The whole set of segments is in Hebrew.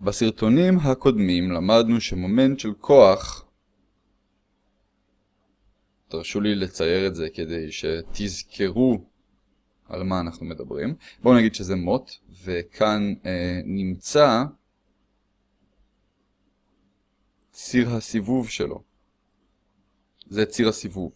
בסרטונים הקודמים למדנו שמומנט של כוח, תרשו לי לצייר את זה כדי שתזכרו על מה אנחנו מדברים. בואו נגיד שזה מוט, וכאן אה, נמצא ציר הסיבוב שלו. זה ציר הסיבוב.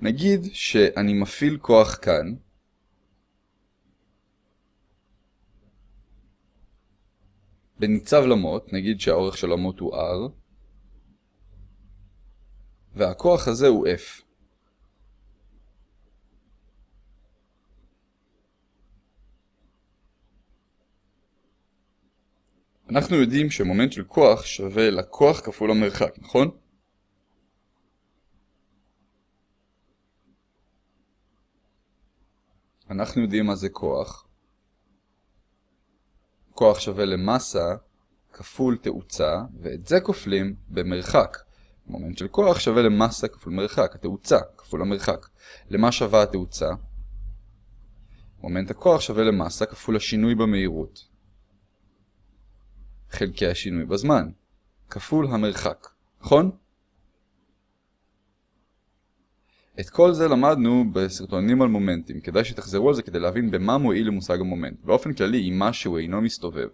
נגיד שאני מפעיל כוח כאן, בניצב למוט, נגיד שהאורך של המוט הוא R, והכוח הזה הוא F. אנחנו יודעים שמומנט של כוח שווה לכוח כפול המרחק, נכון? אנחנו יודעים מה זה כוח. כוח שווה למסה כפול תאוצה, ואת זה כופלים במרחק. מומנט של כוח שווה למסה כפול מרחק, התאוצה כפול המרחק. למה שווה התאוצה? מומנט הכוח שווה למסה כפול השינוי במהירות. חלקי השינוי בזמן, כפול המרחק, נכון? את כל זה למדנו בסרטונים על מומנטים, כדאי שתחזרו על זה כדי להבין במה מועיל למושג המומנט. באופן כללי, אם משהו אינו מסתובב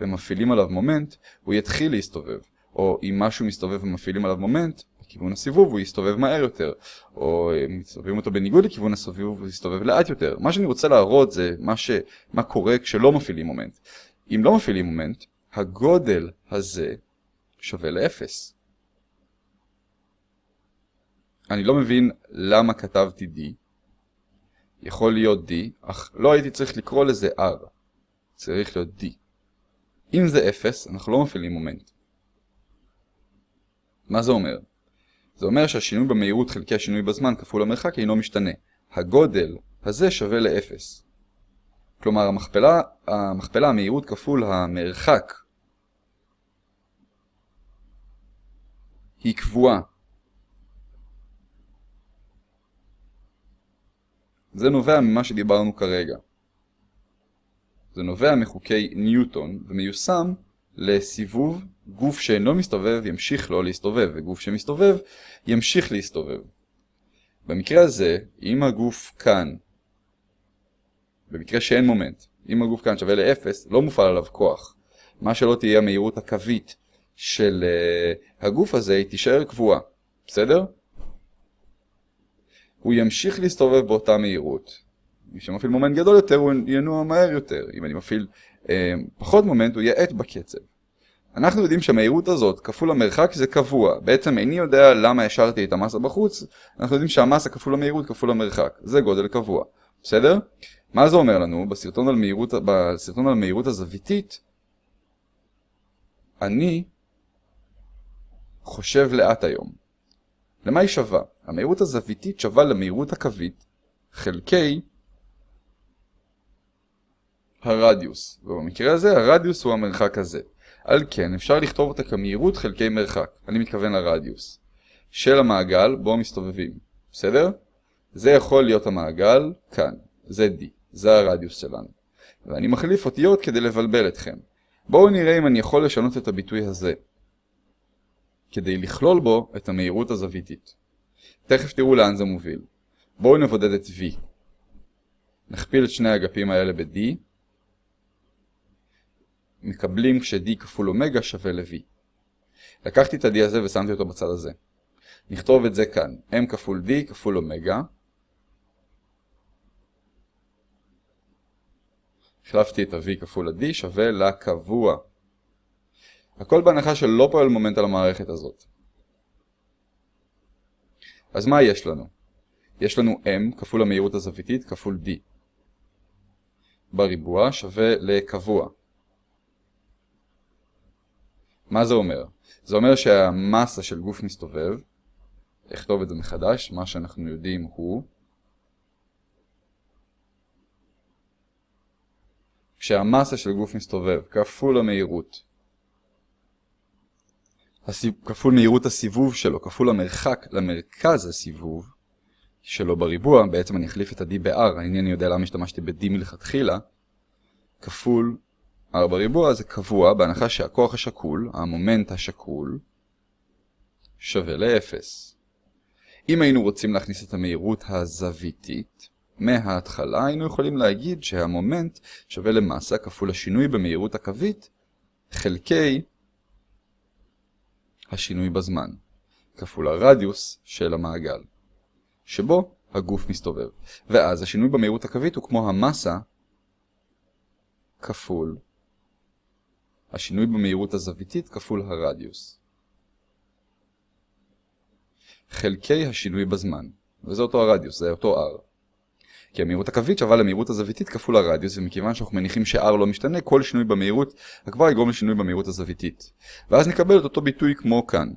ומפעילים עליו מומנט, הוא יתחיל להסתובב. או אם משהו מסתובב ומפעילים עליו מומנט, בכיוון הסיבוב הוא יסתובב מהר יותר. או אם מסתובבים אותו בניגוד לכיוון הסיבוב הוא יסתובב לאט יותר. מה שאני רוצה להראות זה מה, ש... מה קורה כשלא מפעילים מומנט. אם לא מפעילים מומנט, הגודל הזה שווה לאפס. אני לא מבין למה כתבתי D. יכול להיות D, אך לא הייתי צריך לקרוא לזה R. צריך להיות D. אם זה 0, אנחנו לא מפעילים מומנט. מה זה אומר? זה אומר שהשינוי במהירות חלקי השינוי בזמן כפול המרחק אינו משתנה. הגודל הזה שווה ל-0. כלומר, המכפלה, המכפלה המהירות כפול המרחק היא קבועה. זה נובע ממה שדיברנו כרגע. זה נובע מחוקי ניוטון ומיושם לסיבוב גוף שאינו מסתובב ימשיך לא להסתובב וגוף שמסתובב ימשיך להסתובב. במקרה הזה, אם הגוף כאן, במקרה שאין מומנט, אם הגוף כאן שווה ל-0, לא מופעל עליו כוח. מה שלא תהיה המהירות הקווית של uh, הגוף הזה היא תישאר קבועה, בסדר? הוא ימשיך להסתובב באותה מהירות. מי שמפעיל מומנט גדול יותר הוא ינוע מהר יותר. אם אני מפעיל אה, פחות מומנט הוא יאט בקצב. אנחנו יודעים שהמהירות הזאת כפול המרחק זה קבוע. בעצם איני יודע למה השארתי את המסה בחוץ, אנחנו יודעים שהמסה כפול המהירות כפול המרחק. זה גודל קבוע. בסדר? מה זה אומר לנו? בסרטון על מהירות, בסרטון על מהירות הזוויתית, אני חושב לאט היום. למה היא שווה? המהירות הזוויתית שווה למהירות הקווית חלקי הרדיוס, ובמקרה הזה הרדיוס הוא המרחק הזה. על כן אפשר לכתוב אותה כמהירות חלקי מרחק, אני מתכוון לרדיוס, של המעגל בו מסתובבים, בסדר? זה יכול להיות המעגל כאן, זה D, זה הרדיוס שלנו. ואני מחליף אותיות כדי לבלבל אתכם. בואו נראה אם אני יכול לשנות את הביטוי הזה. כדי לכלול בו את המהירות הזוויתית. תכף תראו לאן זה מוביל. בואו נבודד את V. נכפיל את שני האגפים האלה ב-D. מקבלים כש-D כפול אומגה שווה ל-V. לקחתי את ה-D הזה ושמתי אותו בצד הזה. נכתוב את זה כאן. M כפול D כפול אומגה. החלפתי את ה-V כפול ה-D שווה לקבוע. הכל בהנחה שלא פועל מומנט על המערכת הזאת. אז מה יש לנו? יש לנו m כפול המהירות הזוויתית כפול d. בריבוע שווה לקבוע. מה זה אומר? זה אומר שהמסה של גוף מסתובב, אכתוב את זה מחדש, מה שאנחנו יודעים הוא כשהמסה של גוף מסתובב כפול המהירות כפול מהירות הסיבוב שלו, כפול המרחק למרכז הסיבוב שלו בריבוע, בעצם אני אחליף את ה-d ב-r, אני יודע למה השתמשתי ב-d מלכתחילה, כפול r בריבוע זה קבוע בהנחה שהכוח השקול, המומנט השקול, שווה ל-0. אם היינו רוצים להכניס את המהירות הזוויתית, מההתחלה היינו יכולים להגיד שהמומנט שווה למסה כפול השינוי במהירות הקווית חלקי השינוי בזמן, כפול הרדיוס של המעגל, שבו הגוף מסתובב. ואז השינוי במהירות הקווית הוא כמו המסה כפול השינוי במהירות הזוויתית כפול הרדיוס. חלקי השינוי בזמן, וזה אותו הרדיוס, זה אותו r. כי המהירות הקווית שווה למהירות הזוויתית כפול הרדיוס, ומכיוון שאנחנו מניחים ש-r לא משתנה, כל שינוי במהירות כבר יגרום לשינוי במהירות הזוויתית. ואז נקבל את אותו ביטוי כמו כאן.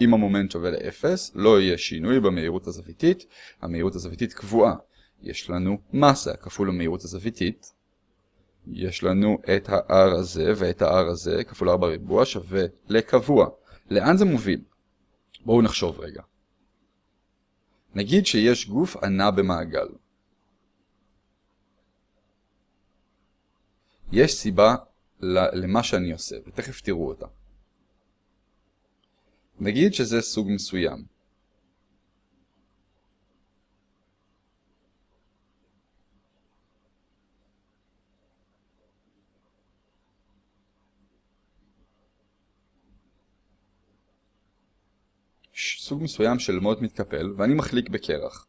אם המומנט שווה ל-0, לא יהיה שינוי במהירות הזוויתית, המהירות הזוויתית קבועה. יש לנו מסה כפול המהירות הזוויתית, יש לנו את ה-r הזה ואת ה-r הזה כפול 4 ריבוע שווה לקבוע. לאן זה מוביל? בואו נחשוב רגע. נגיד שיש גוף ענה במעגל. יש סיבה למה שאני עושה, ותכף תראו אותה. נגיד שזה סוג מסוים. סוג מסוים של מוד מתקפל ואני מחליק בקרח.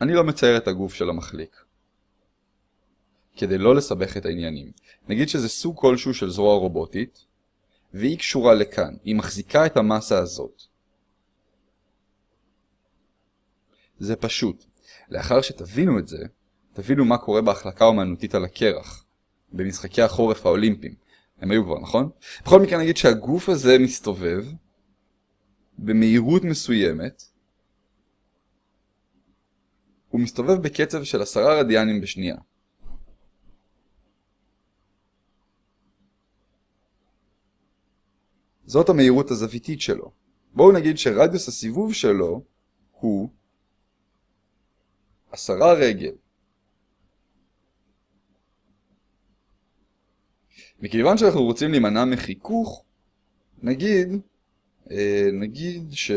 אני לא מצייר את הגוף של המחליק. כדי לא לסבך את העניינים. נגיד שזה סוג כלשהו של זרוע רובוטית, והיא קשורה לכאן, היא מחזיקה את המסה הזאת. זה פשוט. לאחר שתבינו את זה, תבינו מה קורה בהחלקה אומנותית על הקרח, במשחקי החורף האולימפיים. הם היו כבר, נכון? בכל מקרה נגיד שהגוף הזה מסתובב, במהירות מסוימת, הוא מסתובב בקצב של עשרה רדיאנים בשנייה. זאת המהירות הזוויתית שלו. בואו נגיד שרדיוס הסיבוב שלו הוא עשרה רגל. מכיוון שאנחנו רוצים להימנע מחיכוך, נגיד אה, נגיד ש...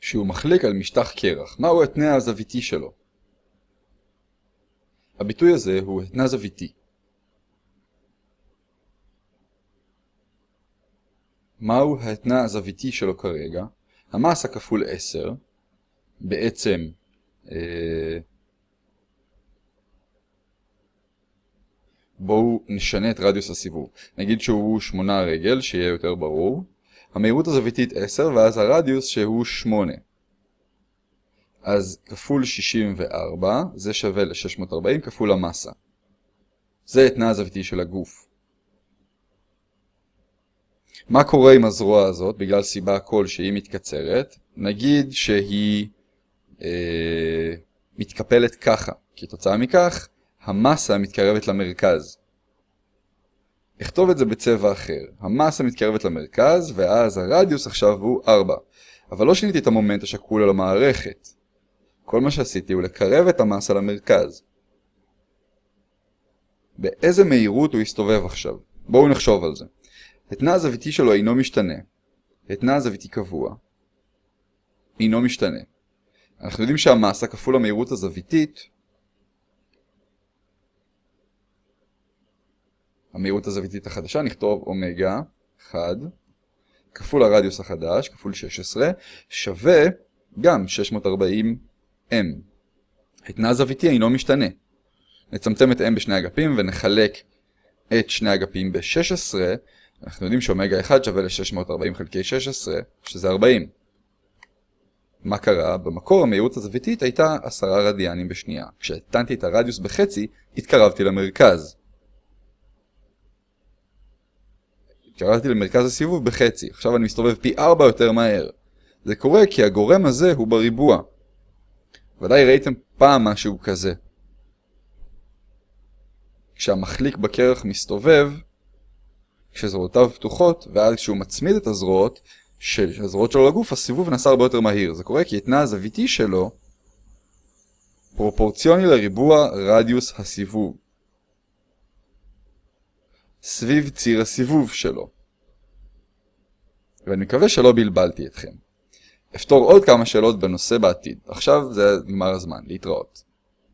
שהוא מחליק על משטח קרח. מהו התנע הזוויתי שלו? הביטוי הזה הוא התנע זוויתי. מהו התנע הזוויתי שלו כרגע? המסה כפול 10, בעצם אה, בואו נשנה את רדיוס הסיבוב. נגיד שהוא 8 רגל, שיהיה יותר ברור. המהירות הזוויתית 10, ואז הרדיוס שהוא 8. אז כפול 64, זה שווה ל-640 כפול המסה. זה התנע הזוויתי של הגוף. מה קורה עם הזרוע הזאת, בגלל סיבה כלשהי מתקצרת? נגיד שהיא אה, מתקפלת ככה. כתוצאה מכך, המסה מתקרבת למרכז. אכתוב את זה בצבע אחר. המסה מתקרבת למרכז, ואז הרדיוס עכשיו הוא 4. אבל לא שיניתי את המומנט השקול על המערכת. כל מה שעשיתי הוא לקרב את המסה למרכז. באיזה מהירות הוא יסתובב עכשיו? בואו נחשוב על זה. התנע הזוויתי שלו אינו משתנה. התנע הזוויתי קבוע. אינו משתנה. אנחנו יודעים שהמסה כפול המהירות הזוויתית המהירות הזוויתית החדשה, נכתוב אומגה 1 כפול הרדיוס החדש, כפול 16, שווה גם 640m. התנע הזוויתי אינו משתנה. נצמצם את m בשני אגפים ונחלק את שני אגפים ב-16, אנחנו יודעים שאומגה 1 שווה ל-640 חלקי 16, שזה 40. מה קרה? במקור המהירות הזוויתית הייתה 10 רדיאנים בשנייה. כשהתנתי את הרדיוס בחצי, התקרבתי למרכז. קראתי למרכז הסיבוב בחצי, עכשיו אני מסתובב פי 4 יותר מהר. זה קורה כי הגורם הזה הוא בריבוע. ודאי ראיתם פעם משהו כזה. כשהמחליק בקרח מסתובב, כשזרועותיו פתוחות, ואז כשהוא מצמיד את הזרועות, הזרועות שלו לגוף, הסיבוב נעשה הרבה יותר מהיר. זה קורה כי התנע הזוויתי שלו פרופורציוני לריבוע רדיוס הסיבוב. סביב ציר הסיבוב שלו. ואני מקווה שלא בלבלתי אתכם. אפתור עוד כמה שאלות בנושא בעתיד. עכשיו זה נגמר הזמן, להתראות.